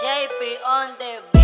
JP on the beat.